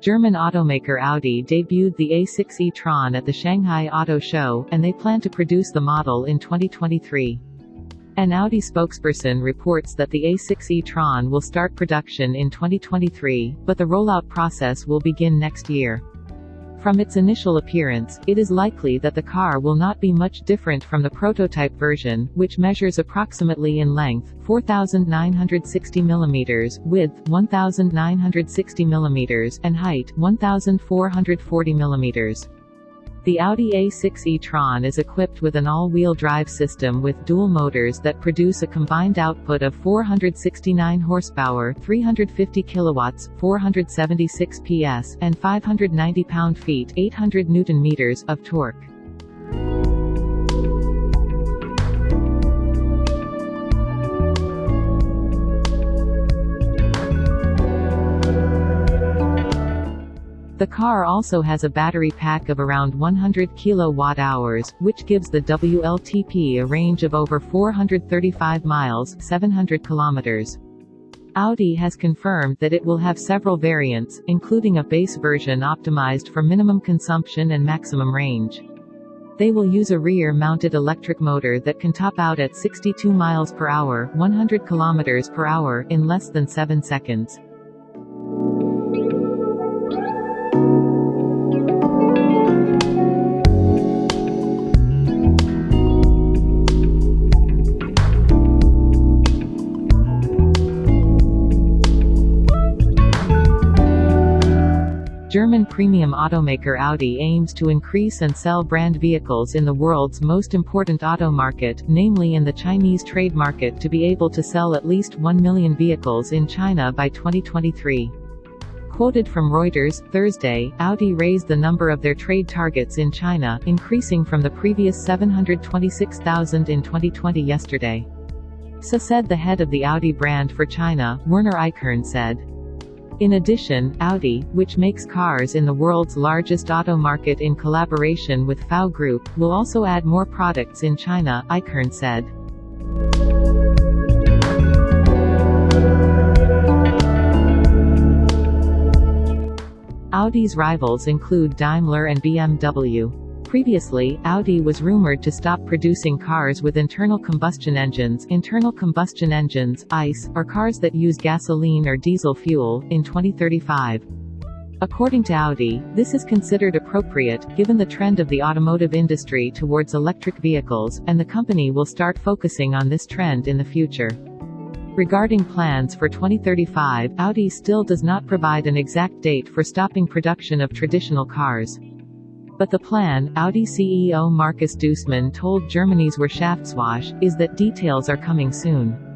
German automaker Audi debuted the A6 e-tron at the Shanghai Auto Show, and they plan to produce the model in 2023. An Audi spokesperson reports that the A6 e-tron will start production in 2023, but the rollout process will begin next year. From its initial appearance, it is likely that the car will not be much different from the prototype version, which measures approximately in length, 4,960 mm, width, 1,960 mm, and height, 1,440 mm. The Audi A6 e-tron is equipped with an all-wheel drive system with dual motors that produce a combined output of 469 horsepower, 350 kilowatts, 476 PS, and 590 pound-feet, 800 newton-meters of torque. The car also has a battery pack of around 100 kWh, which gives the WLTP a range of over 435 miles 700 kilometers. Audi has confirmed that it will have several variants, including a base version optimized for minimum consumption and maximum range. They will use a rear-mounted electric motor that can top out at 62 miles per hour, 100 kilometers per hour in less than 7 seconds. German premium automaker Audi aims to increase and sell brand vehicles in the world's most important auto market, namely in the Chinese trade market to be able to sell at least 1 million vehicles in China by 2023. Quoted from Reuters, Thursday, Audi raised the number of their trade targets in China, increasing from the previous 726,000 in 2020 yesterday. So said the head of the Audi brand for China, Werner Eichhorn said. In addition, Audi, which makes cars in the world's largest auto market in collaboration with FAW Group, will also add more products in China, Eichhorn said. Audi's rivals include Daimler and BMW. Previously, Audi was rumored to stop producing cars with internal combustion engines internal combustion engines, ICE, or cars that use gasoline or diesel fuel, in 2035. According to Audi, this is considered appropriate, given the trend of the automotive industry towards electric vehicles, and the company will start focusing on this trend in the future. Regarding plans for 2035, Audi still does not provide an exact date for stopping production of traditional cars. But the plan, Audi CEO Markus Duesmann told Germany's Wirtschaftswoche, is that details are coming soon.